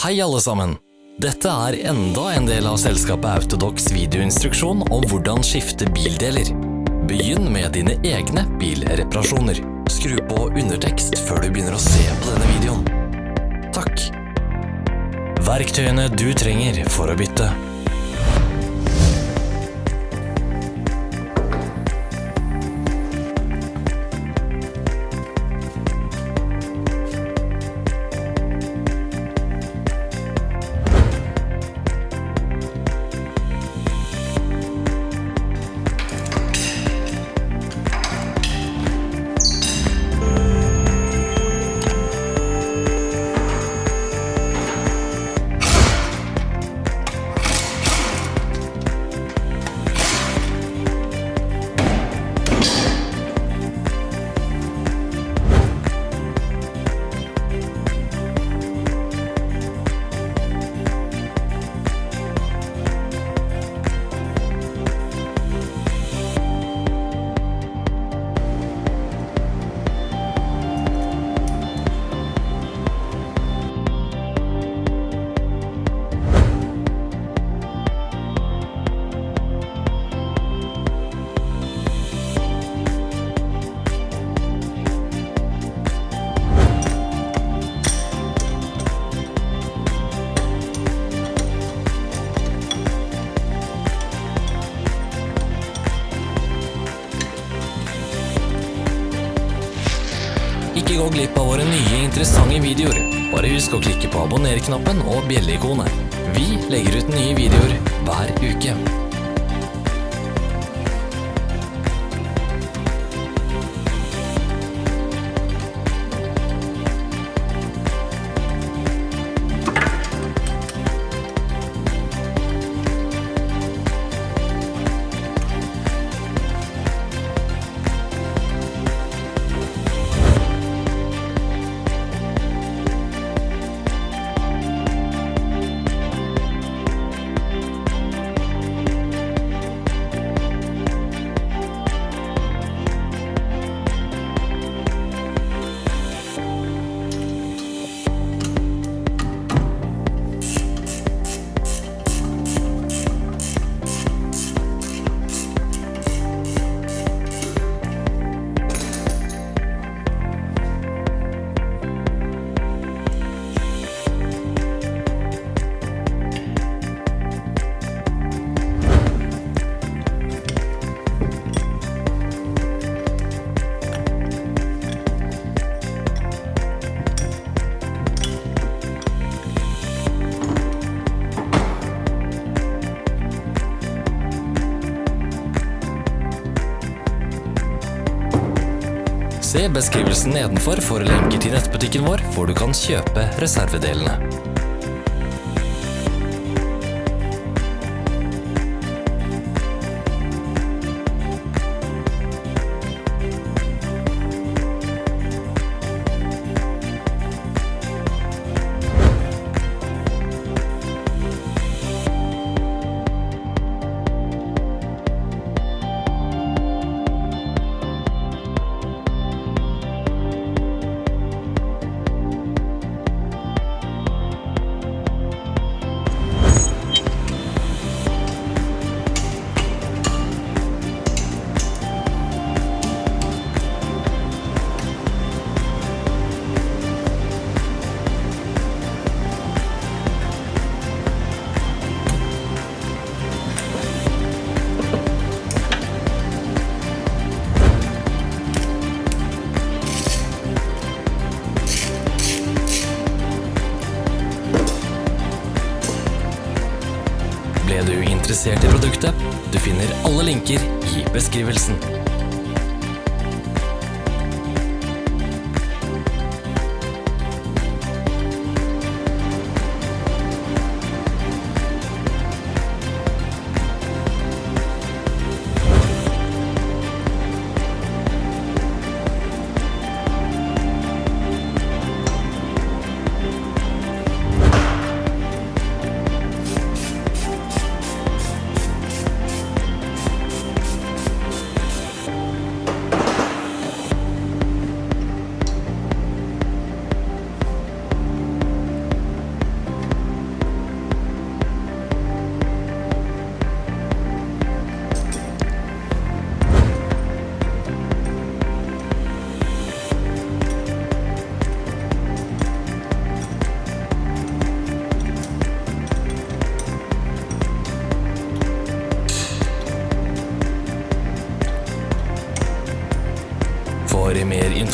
Hei alle sammen! Dette er enda en del av selskapet Autodox videoinstruksjon om hvordan skifte bildeler. Begynn med dine egne bilreparasjoner. Skru på undertekst før du begynner å se på denne videoen. Takk. Verktøyene du trenger for å bytte. Ikke gå glipp av våre nye interessante videoer. Bare husk å klikke på abonner-knappen og bjelleikonet. Vi legger ut nye videoer hver uke. Se beskrivelsen nedenfor for lenker til nettbutikken vår, hvor du kan kjøpe reservedelene. Interessert i produktet? Du finner alle linker i beskrivelsen.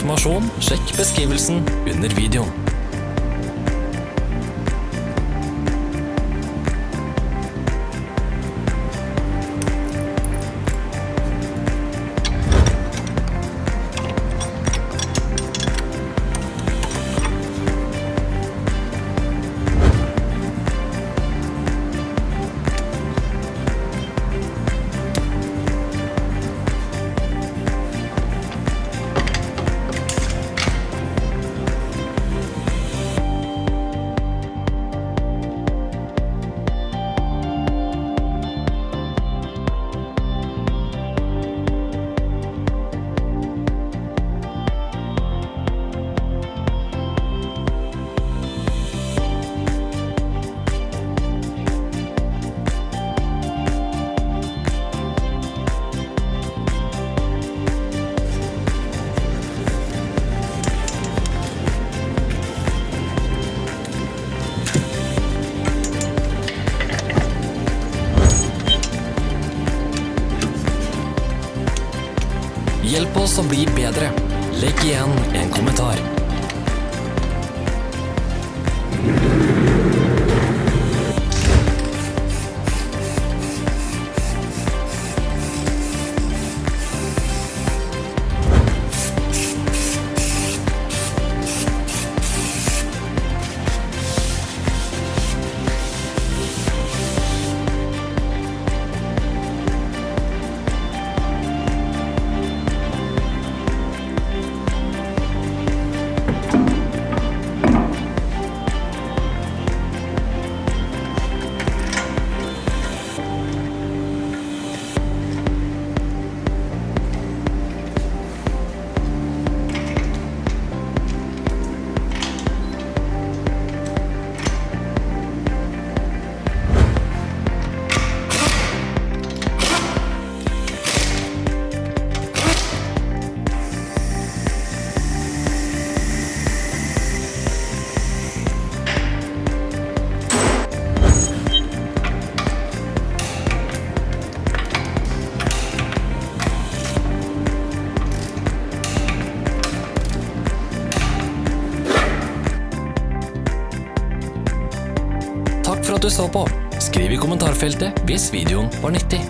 Informasjon, sjekk beskrivelsen under videoen. Hjelp oss å bli bedre. Legg igjen en kommentar. For at du så på. Skriv i kommentarfeltet hvis videoen var nyttig.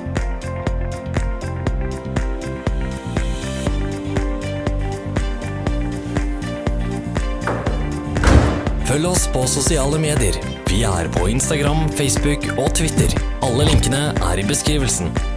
Følg oss på sosiale medier. Vi er på Instagram, Facebook og Twitter. Alle linkene er i beskrivelsen.